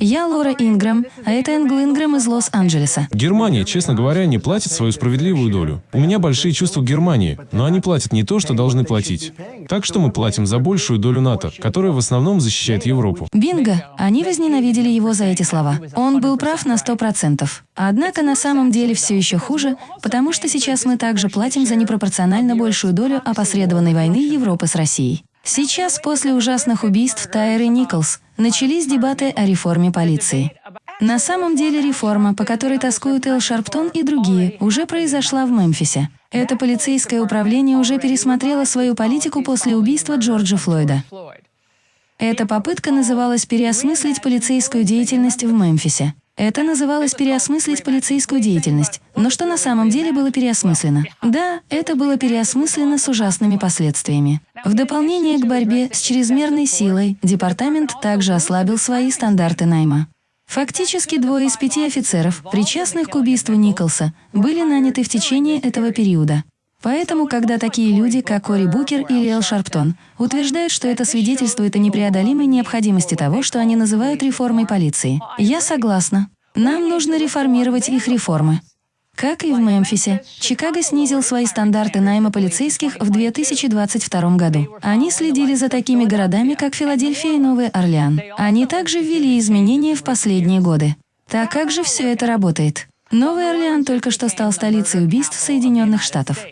Я Лора Ингрэм, а это Энгл Ингрэм из Лос-Анджелеса. Германия, честно говоря, не платит свою справедливую долю. У меня большие чувства к Германии, но они платят не то, что должны платить. Так что мы платим за большую долю НАТО, которая в основном защищает Европу. Бинго! Они возненавидели его за эти слова. Он был прав на сто процентов. Однако на самом деле все еще хуже, потому что сейчас мы также платим за непропорционально большую долю опосредованной войны Европы с Россией. Сейчас, после ужасных убийств Тайры Николс, начались дебаты о реформе полиции. На самом деле реформа, по которой тоскуют Эл Шарптон и другие, уже произошла в Мемфисе. Это полицейское управление уже пересмотрело свою политику после убийства Джорджа Флойда. Эта попытка называлась «Переосмыслить полицейскую деятельность в Мемфисе». Это называлось переосмыслить полицейскую деятельность. Но что на самом деле было переосмыслено? Да, это было переосмыслено с ужасными последствиями. В дополнение к борьбе с чрезмерной силой, департамент также ослабил свои стандарты найма. Фактически двое из пяти офицеров, причастных к убийству Николса, были наняты в течение этого периода. Поэтому, когда такие люди, как Кори Букер или Эл Шарптон, утверждают, что это свидетельствует о непреодолимой необходимости того, что они называют реформой полиции, я согласна. Нам нужно реформировать их реформы. Как и в Мемфисе, Чикаго снизил свои стандарты найма полицейских в 2022 году. Они следили за такими городами, как Филадельфия и Новый Орлеан. Они также ввели изменения в последние годы. Так как же все это работает? Новый Орлеан только что стал столицей убийств Соединенных Штатов.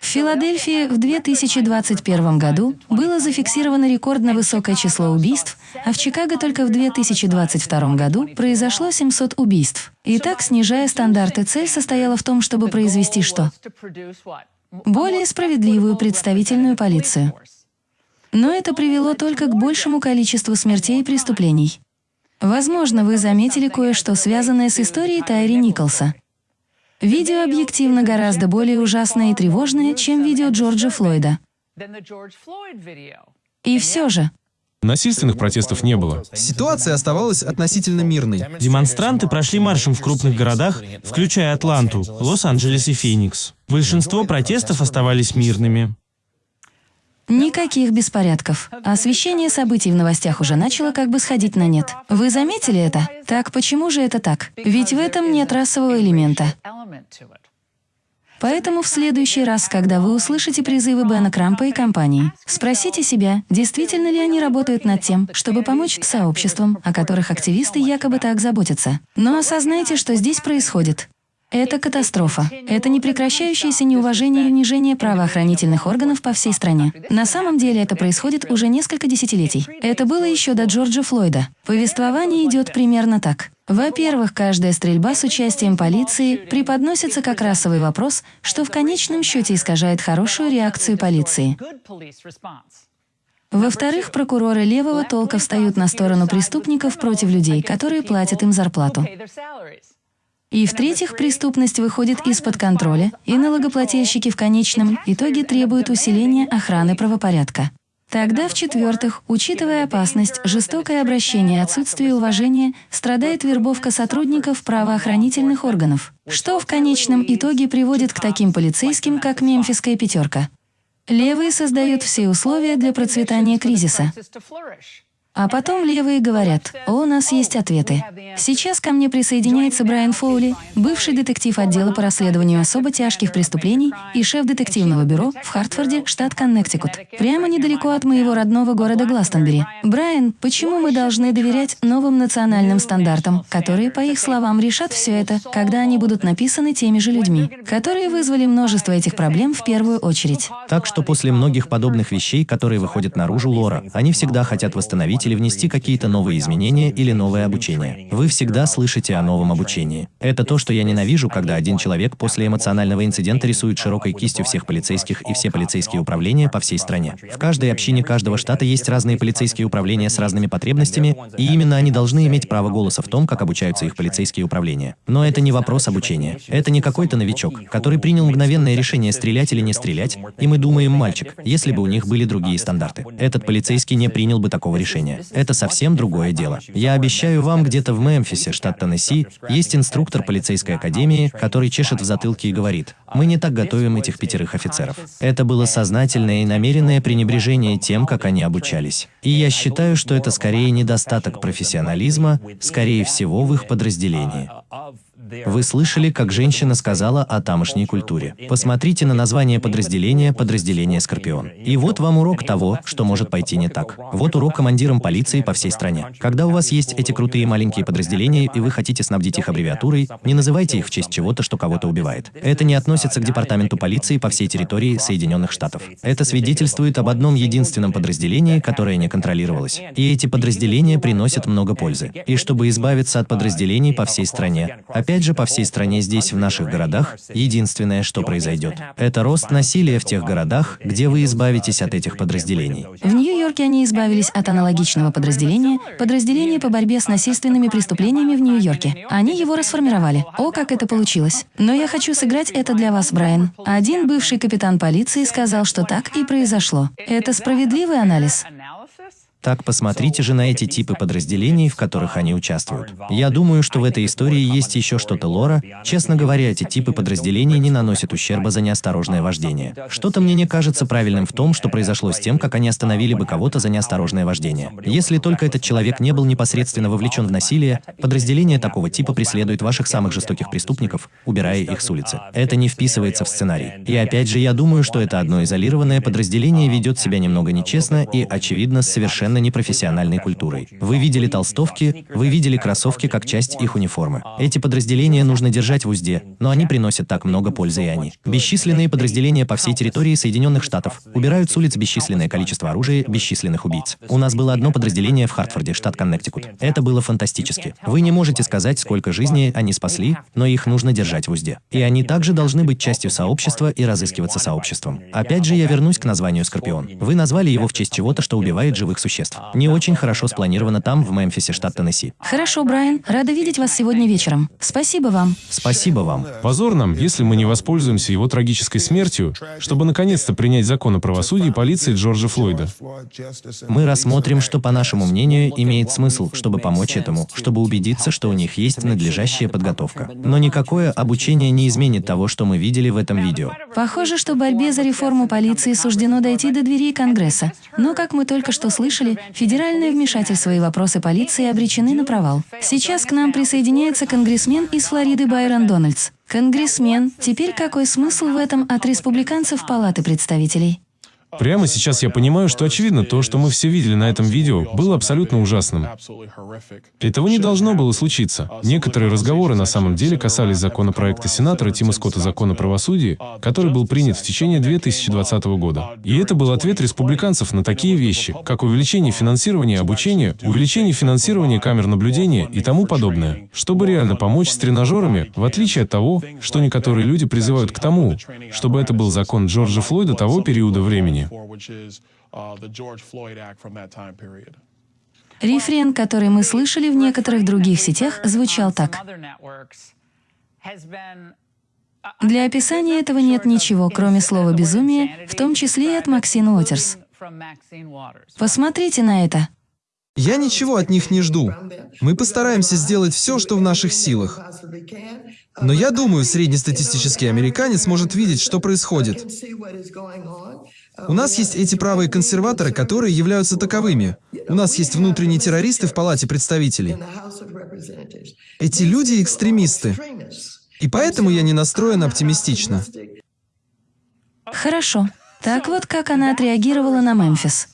В Филадельфии в 2021 году было зафиксировано рекордно высокое число убийств, а в Чикаго только в 2022 году произошло 700 убийств. Итак, снижая стандарты, цель состояла в том, чтобы произвести что? Более справедливую представительную полицию. Но это привело только к большему количеству смертей и преступлений. Возможно, вы заметили кое-что, связанное с историей Тайри Николса. Видео объективно гораздо более ужасное и тревожное, чем видео Джорджа Флойда. И все же, Насильственных протестов не было. Ситуация оставалась относительно мирной. Демонстранты прошли маршем в крупных городах, включая Атланту, Лос-Анджелес и Феникс. Большинство протестов оставались мирными. Никаких беспорядков. Освещение событий в новостях уже начало как бы сходить на нет. Вы заметили это? Так почему же это так? Ведь в этом нет расового элемента. Поэтому в следующий раз, когда вы услышите призывы Бена Крампа и компании, спросите себя, действительно ли они работают над тем, чтобы помочь сообществам, о которых активисты якобы так заботятся. Но осознайте, что здесь происходит. Это катастрофа. Это непрекращающееся неуважение и унижение правоохранительных органов по всей стране. На самом деле это происходит уже несколько десятилетий. Это было еще до Джорджа Флойда. Повествование идет примерно так. Во-первых, каждая стрельба с участием полиции преподносится как расовый вопрос, что в конечном счете искажает хорошую реакцию полиции. Во-вторых, прокуроры левого толка встают на сторону преступников против людей, которые платят им зарплату. И в-третьих, преступность выходит из-под контроля, и налогоплательщики в конечном итоге требуют усиления охраны правопорядка. Тогда, в-четвертых, учитывая опасность, жестокое обращение, отсутствие уважения, страдает вербовка сотрудников правоохранительных органов, что в конечном итоге приводит к таким полицейским, как «Мемфисская пятерка». Левые создают все условия для процветания кризиса. А потом левые говорят, «О, у нас есть ответы». Сейчас ко мне присоединяется Брайан Фоули, бывший детектив отдела по расследованию особо тяжких преступлений и шеф детективного бюро в Хартфорде, штат Коннектикут, прямо недалеко от моего родного города Гластонбери. Брайан, почему мы должны доверять новым национальным стандартам, которые, по их словам, решат все это, когда они будут написаны теми же людьми, которые вызвали множество этих проблем в первую очередь? Так что после многих подобных вещей, которые выходят наружу, Лора, они всегда хотят восстановить или внести какие-то новые изменения или новое обучение. Вы всегда слышите о новом обучении. Это то, что я ненавижу, когда один человек после эмоционального инцидента рисует широкой кистью всех полицейских и все полицейские управления по всей стране. В каждой общине каждого штата есть разные полицейские управления с разными потребностями, и именно они должны иметь право голоса в том, как обучаются их полицейские управления. Но это не вопрос обучения. Это не какой-то новичок, который принял мгновенное решение стрелять или не стрелять, и мы думаем, мальчик, если бы у них были другие стандарты. Этот полицейский не принял бы такого решения. Это совсем другое дело. Я обещаю вам, где-то в Мемфисе, штат Теннесси, есть инструктор полицейской академии, который чешет в затылке и говорит, мы не так готовим этих пятерых офицеров. Это было сознательное и намеренное пренебрежение тем, как они обучались. И я считаю, что это скорее недостаток профессионализма, скорее всего, в их подразделении. Вы слышали, как женщина сказала о тамошней культуре. Посмотрите на название подразделения «Подразделение Скорпион». И вот вам урок того, что может пойти не так. Вот урок командирам полиции по всей стране. Когда у вас есть эти крутые маленькие подразделения, и вы хотите снабдить их аббревиатурой, не называйте их в честь чего-то, что кого-то убивает. Это не относится к департаменту полиции по всей территории Соединенных Штатов. Это свидетельствует об одном единственном подразделении, которое не контролировалось. И эти подразделения приносят много пользы. И чтобы избавиться от подразделений по всей стране, опять же по всей стране здесь, в наших городах, единственное, что произойдет, это рост насилия в тех городах, где вы избавитесь от этих подразделений. В Нью-Йорке они избавились от аналогичного подразделения, подразделения по борьбе с насильственными преступлениями в Нью-Йорке. Они его расформировали. О, как это получилось. Но я хочу сыграть это для вас, Брайан. Один бывший капитан полиции сказал, что так и произошло. Это справедливый анализ? Так посмотрите же на эти типы подразделений, в которых они участвуют. Я думаю, что в этой истории есть еще что-то лора. Честно говоря, эти типы подразделений не наносят ущерба за неосторожное вождение. Что-то мне не кажется правильным в том, что произошло с тем, как они остановили бы кого-то за неосторожное вождение. Если только этот человек не был непосредственно вовлечен в насилие, подразделение такого типа преследует ваших самых жестоких преступников, убирая их с улицы. Это не вписывается в сценарий. И опять же, я думаю, что это одно изолированное подразделение ведет себя немного нечестно и, очевидно, совершенно совершенно непрофессиональной культурой. Вы видели толстовки, вы видели кроссовки как часть их униформы. Эти подразделения нужно держать в узде, но они приносят так много пользы и они. Бесчисленные подразделения по всей территории Соединенных Штатов убирают с улиц бесчисленное количество оружия, бесчисленных убийц. У нас было одно подразделение в Хартфорде, штат Коннектикут. Это было фантастически. Вы не можете сказать, сколько жизней они спасли, но их нужно держать в узде. И они также должны быть частью сообщества и разыскиваться сообществом. Опять же, я вернусь к названию «Скорпион». Вы назвали его в честь чего-то, что убивает живых существ существ. Не очень хорошо спланировано там, в Мемфисе, штат Теннесси. Хорошо, Брайан. Рада видеть вас сегодня вечером. Спасибо вам. Спасибо вам. Позор нам, если мы не воспользуемся его трагической смертью, чтобы наконец-то принять закон о правосудии полиции Джорджа Флойда. Мы рассмотрим, что, по нашему мнению, имеет смысл, чтобы помочь этому, чтобы убедиться, что у них есть надлежащая подготовка. Но никакое обучение не изменит того, что мы видели в этом видео. Похоже, что борьбе за реформу полиции суждено дойти до дверей Конгресса. Но, как мы только что слышали, федеральное вмешательство и вопросы полиции обречены на провал. Сейчас к нам присоединяется конгрессмен из Флориды Байрон Дональдс. Конгрессмен, теперь какой смысл в этом от республиканцев Палаты представителей? Прямо сейчас я понимаю, что очевидно то, что мы все видели на этом видео, было абсолютно ужасным. Этого не должно было случиться. Некоторые разговоры на самом деле касались законопроекта сенатора Тима Скотта «Закон о правосудии», который был принят в течение 2020 года. И это был ответ республиканцев на такие вещи, как увеличение финансирования обучения, увеличение финансирования камер наблюдения и тому подобное, чтобы реально помочь с тренажерами, в отличие от того, что некоторые люди призывают к тому, чтобы это был закон Джорджа Флойда того периода времени. Рефрен, который мы слышали в некоторых других сетях, звучал так. Для описания этого нет ничего, кроме слова «безумие», в том числе и от Максин Уотерс. Посмотрите на это. Я ничего от них не жду. Мы постараемся сделать все, что в наших силах. Но я думаю, среднестатистический американец может видеть, что происходит. У нас есть эти правые консерваторы, которые являются таковыми. У нас есть внутренние террористы в Палате представителей. Эти люди экстремисты. И поэтому я не настроен оптимистично. Хорошо. Так вот, как она отреагировала на Мемфис.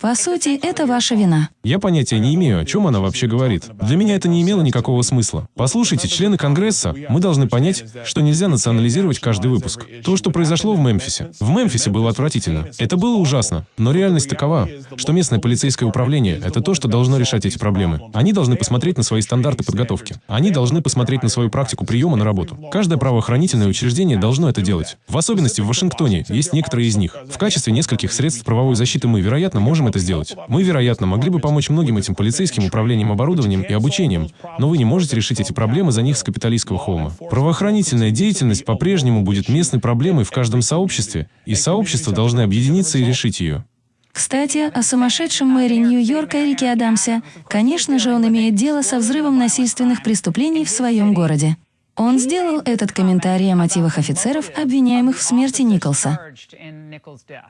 По сути, это ваша вина. Я понятия не имею, о чем она вообще говорит. Для меня это не имело никакого смысла. Послушайте, члены Конгресса, мы должны понять, что нельзя национализировать каждый выпуск. То, что произошло в Мемфисе. В Мемфисе было отвратительно. Это было ужасно. Но реальность такова, что местное полицейское управление — это то, что должно решать эти проблемы. Они должны посмотреть на свои стандарты подготовки. Они должны посмотреть на свою практику приема на работу. Каждое правоохранительное учреждение должно это делать. В особенности в Вашингтоне есть некоторые из них. В качестве нескольких средств правовой защиты мы, вероятно, можем это сделать. Мы, вероятно, могли бы помочь многим этим полицейским управлением оборудованием и обучением, но вы не можете решить эти проблемы за них с капиталистского холма. Правоохранительная деятельность по-прежнему будет местной проблемой в каждом сообществе, и сообщества должны объединиться и решить ее. Кстати, о сумасшедшем мэре Нью-Йорка Эрике Адамсе. Конечно же, он имеет дело со взрывом насильственных преступлений в своем городе. Он сделал этот комментарий о мотивах офицеров, обвиняемых в смерти Николса.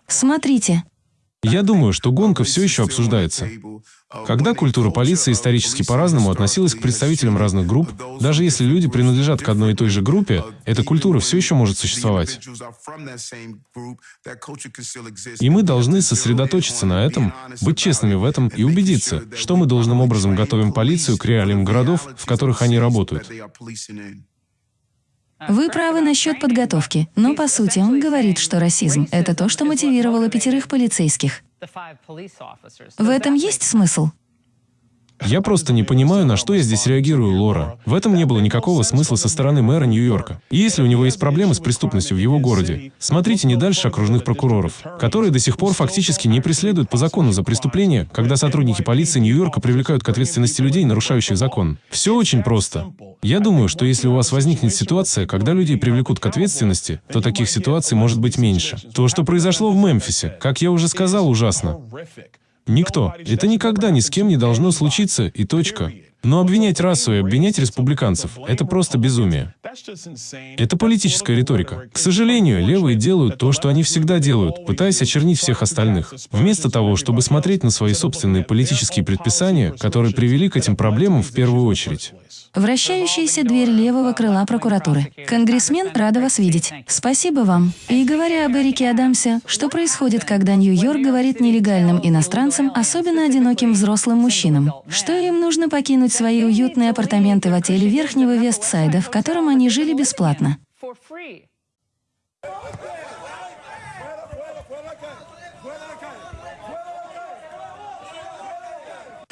Смотрите. Я думаю, что гонка все еще обсуждается. Когда культура полиции исторически по-разному относилась к представителям разных групп, даже если люди принадлежат к одной и той же группе, эта культура все еще может существовать. И мы должны сосредоточиться на этом, быть честными в этом и убедиться, что мы должным образом готовим полицию к реалиям городов, в которых они работают. Вы правы насчет подготовки, но по сути он говорит, что расизм — это то, что мотивировало пятерых полицейских. В этом есть смысл? Я просто не понимаю, на что я здесь реагирую, Лора. В этом не было никакого смысла со стороны мэра Нью-Йорка. И если у него есть проблемы с преступностью в его городе, смотрите не дальше окружных прокуроров, которые до сих пор фактически не преследуют по закону за преступления, когда сотрудники полиции Нью-Йорка привлекают к ответственности людей, нарушающих закон. Все очень просто. Я думаю, что если у вас возникнет ситуация, когда людей привлекут к ответственности, то таких ситуаций может быть меньше. То, что произошло в Мемфисе, как я уже сказал, ужасно. Никто. Это никогда ни с кем не должно случиться, и точка. Но обвинять расу и обвинять республиканцев — это просто безумие. Это политическая риторика. К сожалению, левые делают то, что они всегда делают, пытаясь очернить всех остальных. Вместо того, чтобы смотреть на свои собственные политические предписания, которые привели к этим проблемам в первую очередь. Вращающаяся дверь левого крыла прокуратуры. Конгрессмен, рада вас видеть. Спасибо вам. И говоря об Эрике Адамсе, что происходит, когда Нью-Йорк говорит нелегальным иностранцам, особенно одиноким взрослым мужчинам, что им нужно покинуть свои уютные апартаменты в отеле Верхнего Вестсайда, в котором они жили бесплатно.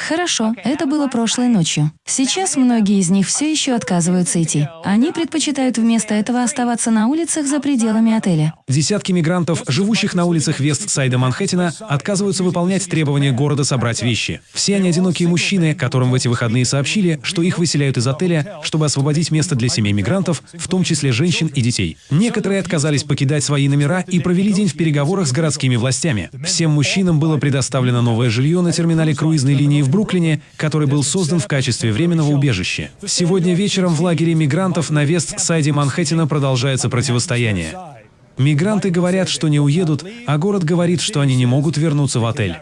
Хорошо, это было прошлой ночью. Сейчас многие из них все еще отказываются идти. Они предпочитают вместо этого оставаться на улицах за пределами отеля. Десятки мигрантов, живущих на улицах Вест-Сайда Манхэттена, отказываются выполнять требования города собрать вещи. Все они одинокие мужчины, которым в эти выходные сообщили, что их выселяют из отеля, чтобы освободить место для семей мигрантов, в том числе женщин и детей. Некоторые отказались покидать свои номера и провели день в переговорах с городскими властями. Всем мужчинам было предоставлено новое жилье на терминале круизной линии в Бруклине, который был создан в качестве временного убежища. Сегодня вечером в лагере мигрантов на Вест-Сайде Манхэттена продолжается противостояние. Мигранты говорят, что не уедут, а город говорит, что они не могут вернуться в отель.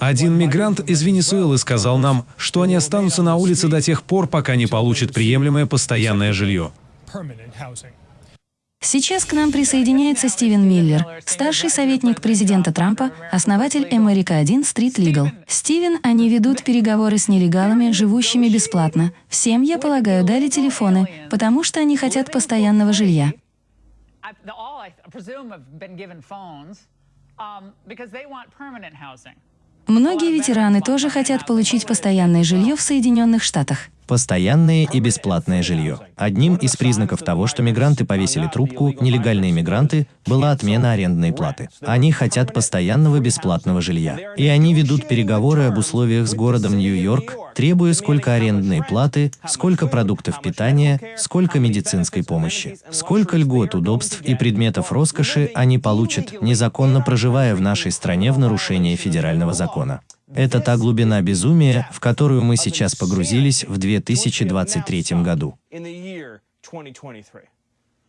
Один мигрант из Венесуэлы сказал нам, что они останутся на улице до тех пор, пока не получат приемлемое постоянное жилье. Сейчас к нам присоединяется Стивен Миллер, старший советник президента Трампа, основатель America 1 Street Legal. Стивен, они ведут переговоры с нелегалами, живущими бесплатно. Всем, я полагаю, дали телефоны, потому что они хотят постоянного жилья. Многие ветераны тоже хотят получить постоянное жилье в Соединенных Штатах. Постоянное и бесплатное жилье. Одним из признаков того, что мигранты повесили трубку, нелегальные мигранты, была отмена арендной платы. Они хотят постоянного бесплатного жилья. И они ведут переговоры об условиях с городом Нью-Йорк, требуя сколько арендной платы, сколько продуктов питания, сколько медицинской помощи, сколько льгот, удобств и предметов роскоши они получат, незаконно проживая в нашей стране в нарушении федерального закона. Это та глубина безумия, в которую мы сейчас погрузились в 2023 году.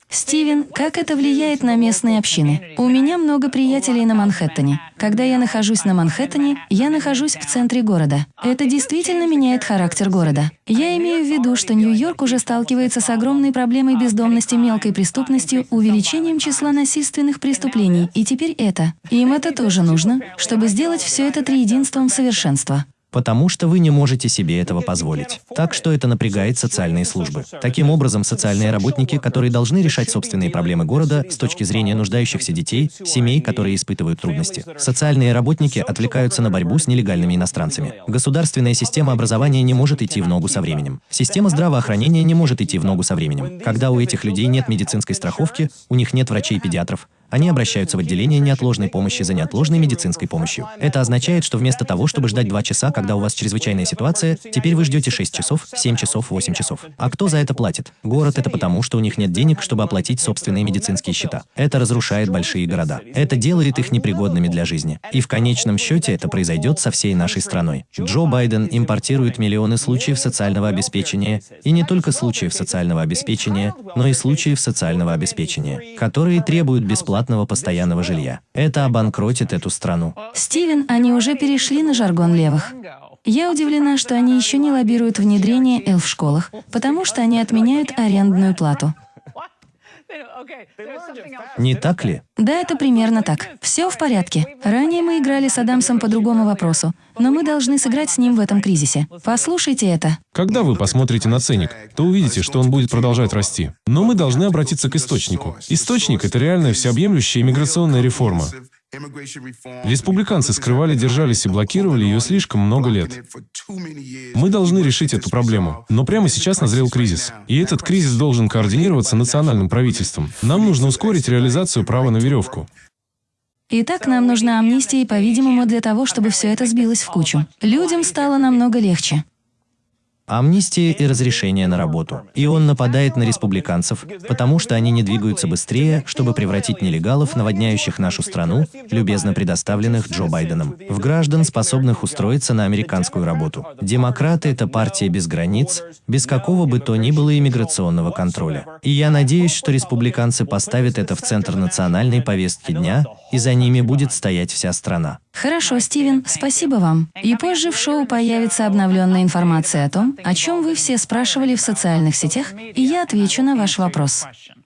Стивен, как это влияет на местные общины? У меня много приятелей на Манхэттене. Когда я нахожусь на Манхэттене, я нахожусь в центре города. Это действительно меняет характер города. Я имею в виду, что Нью-Йорк уже сталкивается с огромной проблемой бездомности, мелкой преступностью, увеличением числа насильственных преступлений, и теперь это. Им это тоже нужно, чтобы сделать все это триединством совершенства потому что вы не можете себе этого позволить. Так что это напрягает социальные службы. Таким образом, социальные работники, которые должны решать собственные проблемы города с точки зрения нуждающихся детей, семей, которые испытывают трудности. Социальные работники отвлекаются на борьбу с нелегальными иностранцами. Государственная система образования не может идти в ногу со временем. Система здравоохранения не может идти в ногу со временем. Когда у этих людей нет медицинской страховки, у них нет врачей-педиатров, Они обращаются в отделение неотложной помощи за неотложной медицинской помощью. Это означает, что вместо того, чтобы ждать 2 часа, когда у вас чрезвычайная ситуация, теперь вы ждете 6 часов, 7 часов, 8 часов. А кто за это платит? Город — это потому, что у них нет денег, чтобы оплатить собственные медицинские счета. Это разрушает большие города. Это делает их непригодными для жизни. И в конечном счете это произойдет со всей нашей страной. Джо Байден импортирует миллионы случаев социального обеспечения, и не только случаев социального обеспечения, но и случаев социального обеспечения, которые требуют бесплатного постоянного жилья. Это обанкротит эту страну. Стивен, они уже перешли на жаргон левых. Я удивлена, что они еще не лоббируют внедрение L в школах, потому что они отменяют арендную плату. Не так ли? Да, это примерно так. Все в порядке. Ранее мы играли с Адамсом по другому вопросу, но мы должны сыграть с ним в этом кризисе. Послушайте это. Когда вы посмотрите на ценник, то увидите, что он будет продолжать расти. Но мы должны обратиться к источнику. Источник — это реальная всеобъемлющая иммиграционная реформа. Республиканцы скрывали, держались и блокировали ее слишком много лет. Мы должны решить эту проблему. Но прямо сейчас назрел кризис. И этот кризис должен координироваться национальным правительством. Нам нужно ускорить реализацию права на веревку. Итак, нам нужна амнистия, по-видимому, для того, чтобы все это сбилось в кучу. Людям стало намного легче. Амнистия и разрешение на работу. И он нападает на республиканцев, потому что они не двигаются быстрее, чтобы превратить нелегалов, наводняющих нашу страну, любезно предоставленных Джо Байденом, в граждан, способных устроиться на американскую работу. Демократы — это партия без границ, без какого бы то ни было иммиграционного контроля. И я надеюсь, что республиканцы поставят это в центр национальной повестки дня, и за ними будет стоять вся страна. Хорошо, Стивен, спасибо вам. И позже в шоу появится обновленная информация о том, о чем вы все спрашивали в социальных сетях, и я отвечу на ваш вопрос.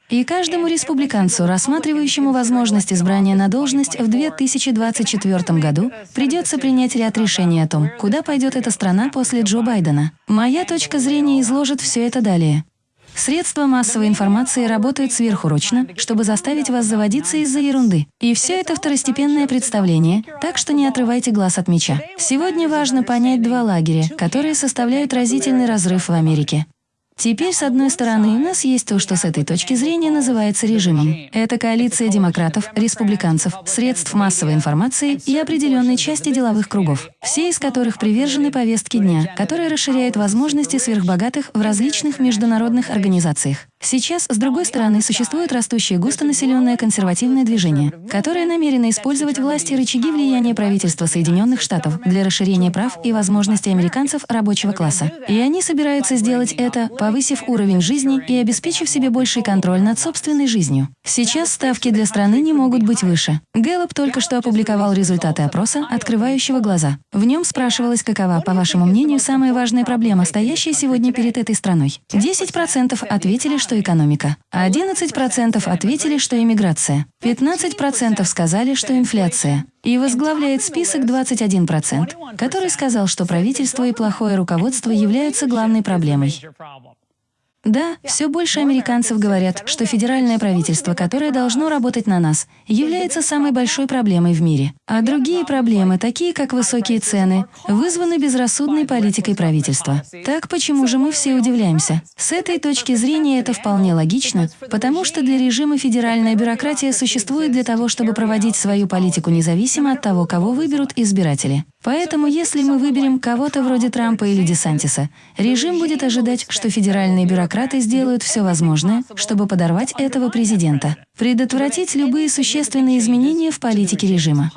И каждому республиканцу, рассматривающему возможность избрания на должность в 2024 году, придется принять ряд решений о том, куда пойдет эта страна после Джо Байдена. Моя точка зрения изложит все это далее. Средства массовой информации работают сверхурочно, чтобы заставить вас заводиться из-за ерунды. И все это второстепенное представление, так что не отрывайте глаз от меча. Сегодня важно понять два лагеря, которые составляют разительный разрыв в Америке. Теперь, с одной стороны, у нас есть то, что с этой точки зрения называется режимом. Это коалиция демократов, республиканцев, средств массовой информации и определенной части деловых кругов, все из которых привержены повестке дня, которая расширяет возможности сверхбогатых в различных международных организациях. Сейчас, с другой стороны, существует растущее густонаселенное консервативное движение, которое намерено использовать власти и рычаги влияния правительства Соединенных Штатов для расширения прав и возможностей американцев рабочего класса. И они собираются сделать это, повысив уровень жизни и обеспечив себе больший контроль над собственной жизнью. Сейчас ставки для страны не могут быть выше. Гэллоп только что опубликовал результаты опроса, открывающего глаза. В нем спрашивалось, какова, по вашему мнению, самая важная проблема, стоящая сегодня перед этой страной. 10% ответили, что экономика. 11% ответили, что иммиграция. 15% сказали, что инфляция. И возглавляет список 21%, который сказал, что правительство и плохое руководство являются главной проблемой. Да, все больше американцев говорят, что федеральное правительство, которое должно работать на нас, является самой большой проблемой в мире. А другие проблемы, такие как высокие цены, вызваны безрассудной политикой правительства. Так почему же мы все удивляемся? С этой точки зрения это вполне логично, потому что для режима федеральная бюрократия существует для того, чтобы проводить свою политику независимо от того, кого выберут избиратели. Поэтому если мы выберем кого-то вроде Трампа или Десантиса, режим будет ожидать, что федеральные бюрократы сделают все возможное, чтобы подорвать этого президента, предотвратить любые существенные изменения в политике режима.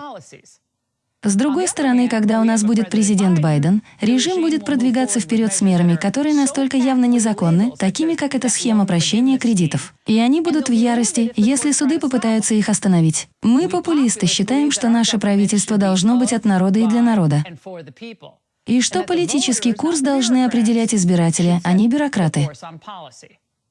С другой стороны, когда у нас будет президент Байден, режим будет продвигаться вперед с мерами, которые настолько явно незаконны, такими как эта схема прощения кредитов. И они будут в ярости, если суды попытаются их остановить. Мы, популисты, считаем, что наше правительство должно быть от народа и для народа. И что политический курс должны определять избиратели, а не бюрократы.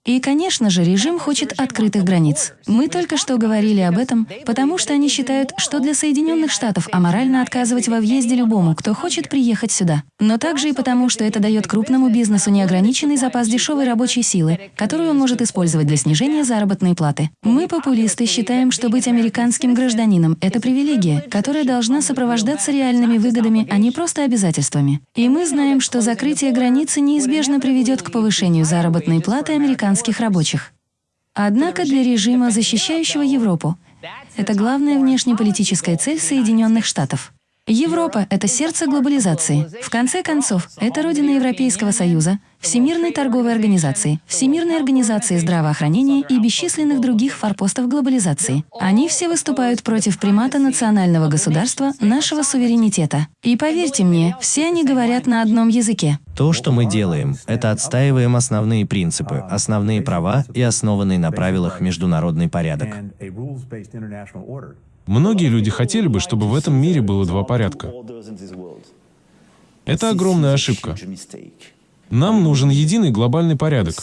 И, конечно же, режим хочет открытых границ. Мы только что говорили об этом, потому что они считают, что для Соединенных Штатов аморально отказывать во въезде любому, кто хочет приехать сюда. Но также и потому, что это дает крупному бизнесу неограниченный запас дешевой рабочей силы, которую он может использовать для снижения заработной платы. Мы, популисты, считаем, что быть американским гражданином — это привилегия, которая должна сопровождаться реальными выгодами, а не просто обязательствами. И мы знаем, что закрытие границы неизбежно приведет к повышению заработной платы американцев американских рабочих. Однако для режима, защищающего Европу, Это главная внешнеполитическая цель Соединенных Штатов. Европа — это сердце глобализации. В конце концов, это родина Европейского Союза, Всемирной торговой организации, Всемирной организации здравоохранения и бесчисленных других форпостов глобализации. Они все выступают против примата национального государства, нашего суверенитета. И поверьте мне, все они говорят на одном языке. То, что мы делаем, это отстаиваем основные принципы, основные права и основанный на правилах международный порядок. Многие люди хотели бы, чтобы в этом мире было два порядка. Это огромная ошибка. Нам нужен единый глобальный порядок.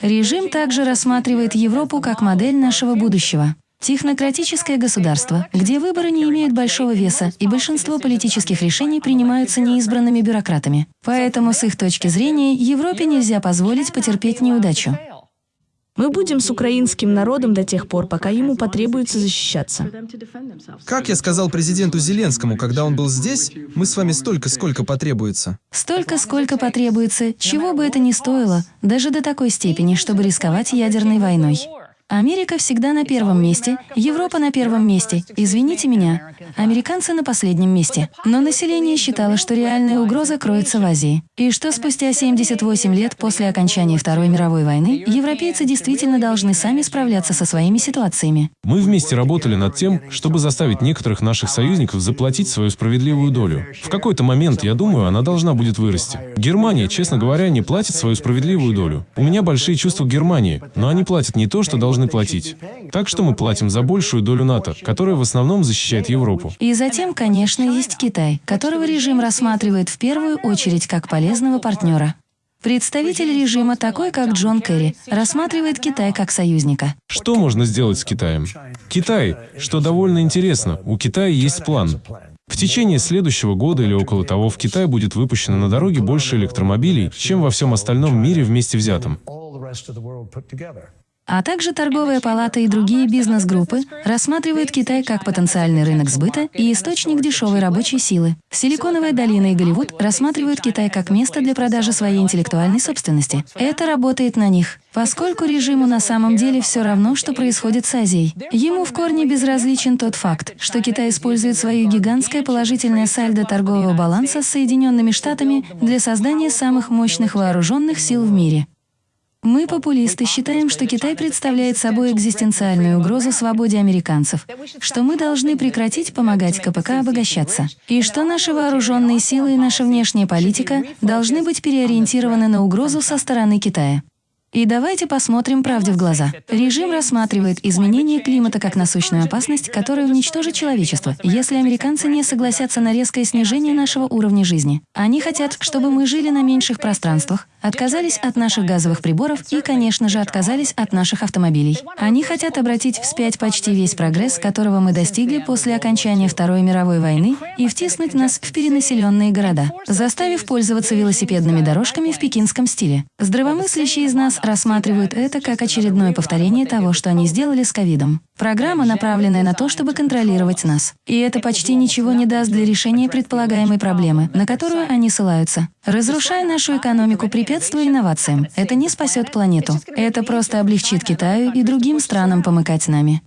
Режим также рассматривает Европу как модель нашего будущего. Технократическое государство, где выборы не имеют большого веса и большинство политических решений принимаются неизбранными бюрократами. Поэтому, с их точки зрения, Европе нельзя позволить потерпеть неудачу. Мы будем с украинским народом до тех пор, пока ему потребуется защищаться. Как я сказал президенту Зеленскому, когда он был здесь, мы с вами столько, сколько потребуется. Столько, сколько потребуется, чего бы это ни стоило, даже до такой степени, чтобы рисковать ядерной войной. Америка всегда на первом месте, Европа на первом месте. Извините меня, американцы на последнем месте. Но население считало, что реальная угроза кроется в Азии. И что спустя 78 лет после окончания Второй мировой войны европейцы действительно должны сами справляться со своими ситуациями. Мы вместе работали над тем, чтобы заставить некоторых наших союзников заплатить свою справедливую долю. В какой-то момент, я думаю, она должна будет вырасти. Германия, честно говоря, не платит свою справедливую долю. У меня большие чувства к Германии, но они платят не то, что должны платить. Так что мы платим за большую долю НАТО, которая в основном защищает Европу. И затем, конечно, есть Китай, которого режим рассматривает в первую очередь как полезного партнера. Представитель режима, такой как Джон Керри, рассматривает Китай как союзника. Что можно сделать с Китаем? Китай, что довольно интересно, у Китая есть план. В течение следующего года или около того в Китае будет выпущено на дороге больше электромобилей, чем во всем остальном мире вместе взятом. А также торговая палата и другие бизнес-группы рассматривают Китай как потенциальный рынок сбыта и источник дешевой рабочей силы. Силиконовая долина и Голливуд рассматривают Китай как место для продажи своей интеллектуальной собственности. Это работает на них. Поскольку режиму на самом деле все равно, что происходит с Азией. Ему в корне безразличен тот факт, что Китай использует свое гигантское положительное сальдо торгового баланса с Соединенными Штатами для создания самых мощных вооруженных сил в мире. Мы, популисты, считаем, что Китай представляет собой экзистенциальную угрозу свободе американцев, что мы должны прекратить помогать КПК обогащаться, и что наши вооруженные силы и наша внешняя политика должны быть переориентированы на угрозу со стороны Китая. И давайте посмотрим правде в глаза. Режим рассматривает изменение климата как насущную опасность, которая уничтожит человечество, если американцы не согласятся на резкое снижение нашего уровня жизни. Они хотят, чтобы мы жили на меньших пространствах, отказались от наших газовых приборов и, конечно же, отказались от наших автомобилей. Они хотят обратить вспять почти весь прогресс, которого мы достигли после окончания Второй мировой войны, и втиснуть нас в перенаселенные города, заставив пользоваться велосипедными дорожками в пекинском стиле. Здравомыслящие из нас рассматривают это как очередное повторение того, что они сделали с ковидом. Программа, направленная на то, чтобы контролировать нас. И это почти ничего не даст для решения предполагаемой проблемы, на которую они ссылаются. Разрушая нашу экономику, препятствуя инновациям, это не спасет планету. Это просто облегчит Китаю и другим странам помыкать нами.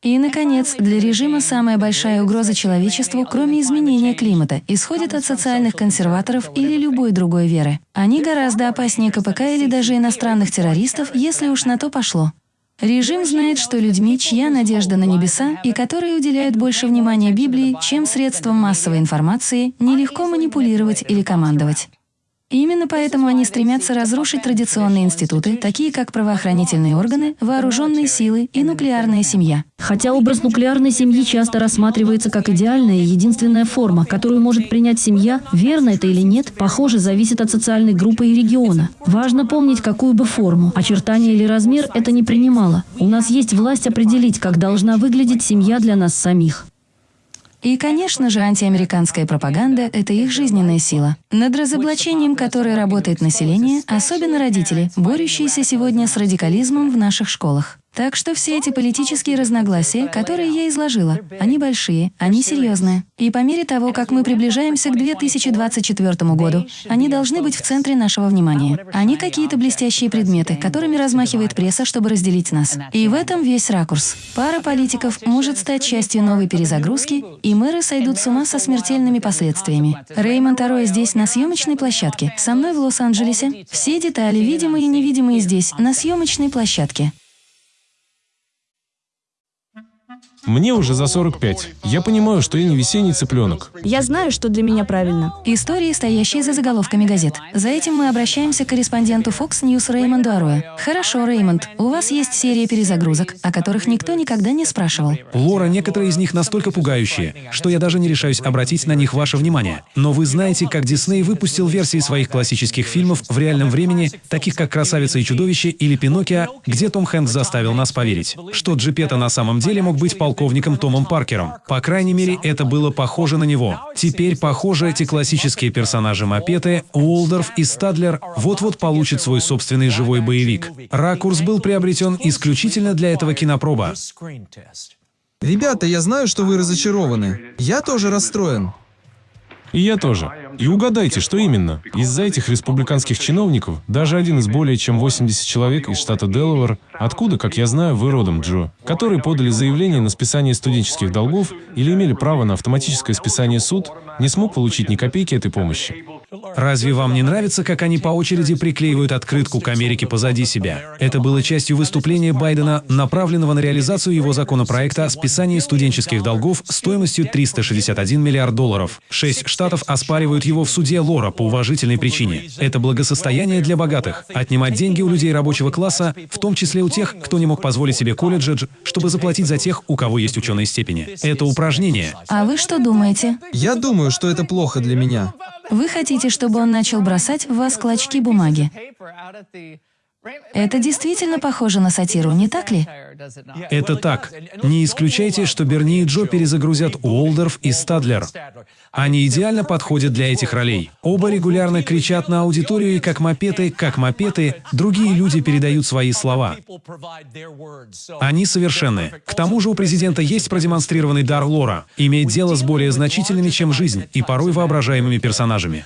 И, наконец, для режима самая большая угроза человечеству, кроме изменения климата, исходит от социальных консерваторов или любой другой веры. Они гораздо опаснее КПК или даже иностранных террористов, если уж на то пошло. Режим знает, что людьми, чья надежда на небеса и которые уделяют больше внимания Библии, чем средствам массовой информации, нелегко манипулировать или командовать. И именно поэтому они стремятся разрушить традиционные институты, такие как правоохранительные органы, вооруженные силы и нуклеарная семья. Хотя образ нуклеарной семьи часто рассматривается как идеальная и единственная форма, которую может принять семья, верно это или нет, похоже, зависит от социальной группы и региона. Важно помнить, какую бы форму, очертания или размер это не принимало. У нас есть власть определить, как должна выглядеть семья для нас самих. И, конечно же, антиамериканская пропаганда — это их жизненная сила. Над разоблачением которой работает население, особенно родители, борющиеся сегодня с радикализмом в наших школах. Так что все эти политические разногласия, которые я изложила, они большие, они серьезные. И по мере того, как мы приближаемся к 2024 году, они должны быть в центре нашего внимания. Они какие-то блестящие предметы, которыми размахивает пресса, чтобы разделить нас. И в этом весь ракурс. Пара политиков может стать частью новой перезагрузки, и мэры сойдут с ума со смертельными последствиями. Реймонд Ароя здесь, на съемочной площадке, со мной в Лос-Анджелесе. Все детали, видимые и невидимые здесь, на съемочной площадке. Мне уже за 45. Я понимаю, что я не весенний цыпленок. Я знаю, что для меня правильно. Истории, стоящие за заголовками газет. За этим мы обращаемся к корреспонденту Fox News Реймонду Ароя. Хорошо, Реймонд, у вас есть серия перезагрузок, о которых никто никогда не спрашивал. Лора, некоторые из них настолько пугающие, что я даже не решаюсь обратить на них ваше внимание. Но вы знаете, как Дисней выпустил версии своих классических фильмов в реальном времени, таких как «Красавица и чудовище» или «Пиноккио», где Том Хэнкс заставил нас поверить, что Джипета на самом деле мог быть полковником Томом Паркером. По крайней мере, это было похоже на него. Теперь, похоже, эти классические персонажи Мапеты, Уолдорф и Стадлер вот-вот получат свой собственный живой боевик. Ракурс был приобретен исключительно для этого кинопроба. Ребята, я знаю, что вы разочарованы. Я тоже расстроен. И я тоже. И угадайте, что именно? Из-за этих республиканских чиновников, даже один из более чем 80 человек из штата Делавэр, откуда, как я знаю, вы родом, Джо, которые подали заявление на списание студенческих долгов или имели право на автоматическое списание суд, не смог получить ни копейки этой помощи. Разве вам не нравится, как они по очереди приклеивают открытку к Америке позади себя? Это было частью выступления Байдена, направленного на реализацию его законопроекта о списании студенческих долгов стоимостью 361 миллиард долларов. Шесть штатов оспаривают его в суде Лора по уважительной причине. Это благосостояние для богатых. Отнимать деньги у людей рабочего класса, в том числе у тех, кто не мог позволить себе колледжи, чтобы заплатить за тех, у кого есть ученые степени. Это упражнение. А вы что думаете? Я думаю, что это плохо для меня. Вы хотите, чтобы он начал бросать в вас клочки бумаги? Это действительно похоже на сатиру, не так ли? Это так. Не исключайте, что Берни и Джо перезагрузят Уолдорф и Стадлер. Они идеально подходят для этих ролей. Оба регулярно кричат на аудиторию, и как мопеты, как мопеты, другие люди передают свои слова. Они совершенны. К тому же у президента есть продемонстрированный дар лора, иметь дело с более значительными, чем жизнь, и порой воображаемыми персонажами.